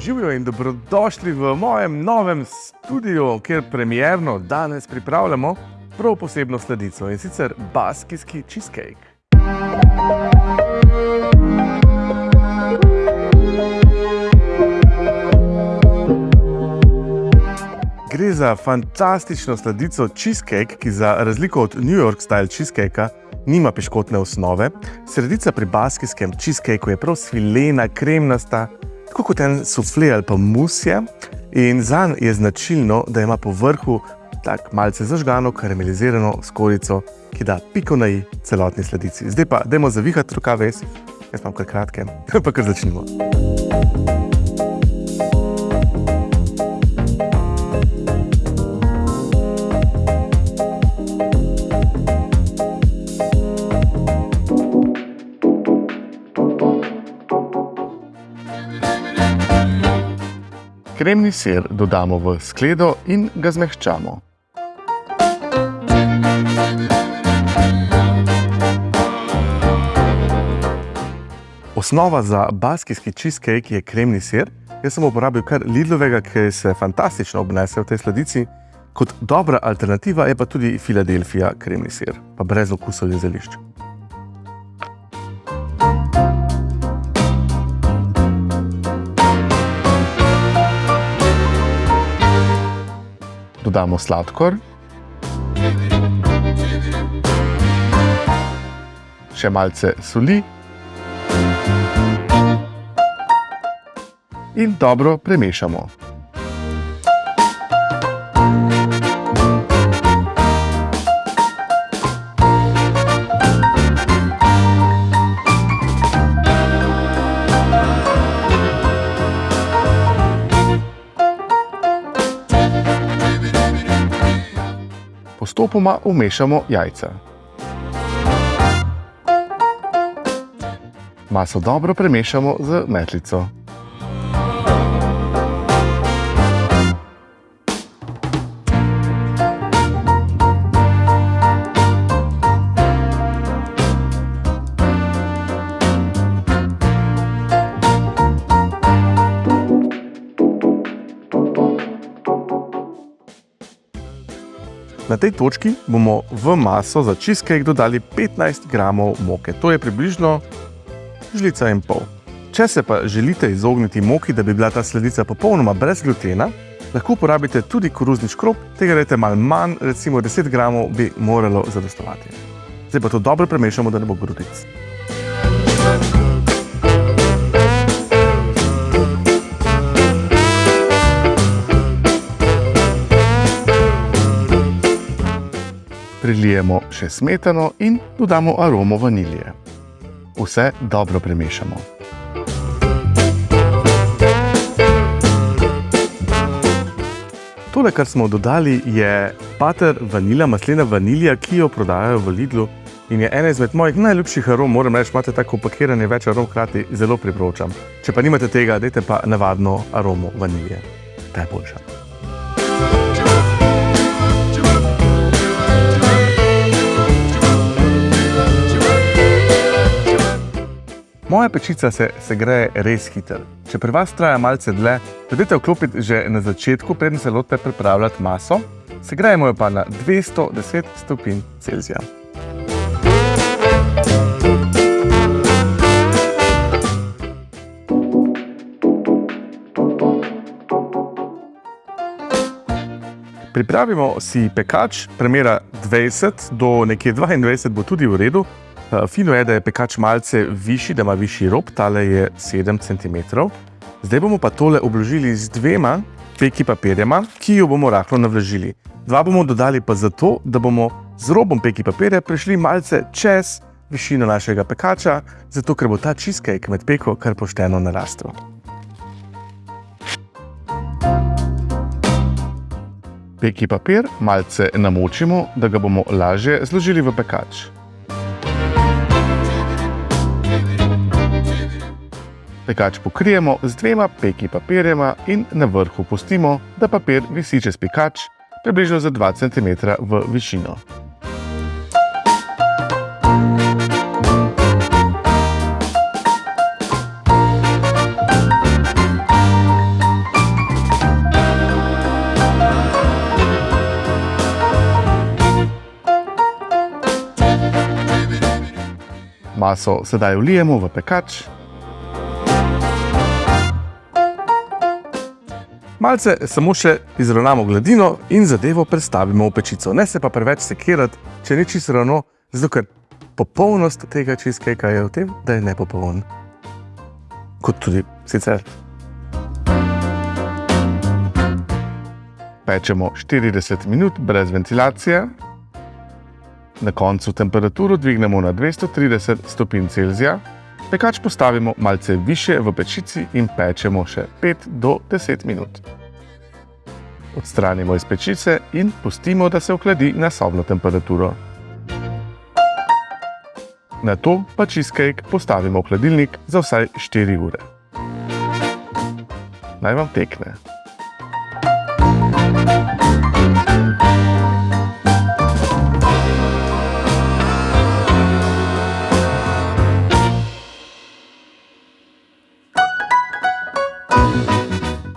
Živijo in dobrodošli v mojem novem studiu, kjer premjerno danes pripravljamo prav posebno sledico in sicer baskijski cheesecake. Gre za fantastično sladico cheesecake, ki za razliko od New York style cheesecakea nima piškotne osnove. Sredica pri baskijskem cheesecakeu je prav svilena, kremnasta, tako kot en sufle ali pa musje. In zanj je značilno, da ima po vrhu tak malce zažgano karamelizirano skorico, ki da piko na i celotni sladici. Zdaj pa, dajmo zavihati rokave, jaz imam kar kratke, pa kar začnimo. Kremni sir dodamo v skledo in ga zmehčamo. Osnova za baskijski cheesecake je kremni sir. Jaz sem uporabil kar Lidlovega, ki se fantastično obnese v tej sladici. Kot dobra alternativa je pa tudi Filadelfija kremni sir, pa brez okusov in zelišč. Dodamo sladkor. Še malce soli. In dobro premešamo. Postopoma vmešamo jajca. Maso dobro premešamo z metlico. Na tej točki bomo v maso za cheesecake dodali 15 g moke. To je približno žlica in pol. Če se pa želite izogniti moki, da bi bila ta sledica popolnoma brez glutena, lahko uporabite tudi koruzni škrob, tega dajte malo manj, recimo 10 g bi moralo zadostovati. Zdaj pa to dobro premešamo, da ne bo grudic. Prilijemo še smetano in dodamo aromo vanilije. Vse dobro premešamo. Tole, kar smo dodali, je pater vanila, maslena vanilija, ki jo prodajajo v Lidlu in je ena izmed mojih najljubših arom. Moram reči, imate tako pakiranje več arom hkrati, zelo priporočam. Če pa nimate tega, dajte pa navadno aromo vanilije. Ta je boljša. Moja pečica se segreje res hitro. Če pri vas traja malce dlje, pridete vklopiti že na začetku, preden se lotite pripravljati maso. Segrejemo jo pa na 210 stopinj Celzija. Pripravimo si pekač, premera 20 do nekje 22 bo tudi v redu. Eh, fino je, da je pekač malce višji, da ima višji rob, tale je 7 cm. Zdaj bomo pa tole obložili z dvema peki papirjema, ki jo bomo rahlo navlažili. Dva bomo dodali pa zato, da bomo z robom peki papirja prišli malce čez višino našega pekača, zato ker bo ta cheesecake med peko kar pošteno narastel. Peki papir malce namočimo, da ga bomo lažje zložili v pekač. Pekač pokrijemo z dvema peki papirjema in na vrhu pustimo, da papir visi čez pekač približno za 2 cm v višino. Maso sedaj vlijemo v pekač Malce samo še izravnamo gladino in zadevo predstavimo v pečico. Ne se pa preveč sekirati, če ni čisto ravno, zato ker popolnost tega cheesecakea je v tem, da je nepopoln. Kot tudi sicer. Pečemo 40 minut brez ventilacije. Na koncu temperaturo dvignemo na 230 stopinj Celzija. Pekač postavimo malce više v pečici in pečemo še 5 do 10 minut. Odstranimo iz pečice in pustimo, da se ohladi na sobno temperaturo. Na to pa cheesecake postavimo v hladilnik za vsaj 4 ure. Naj vam tekne.